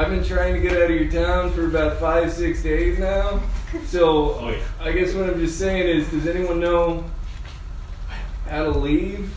I've been trying to get out of your town for about five, six days now. So Oh, yeah. I guess what I'm just saying is, does anyone know how to leave?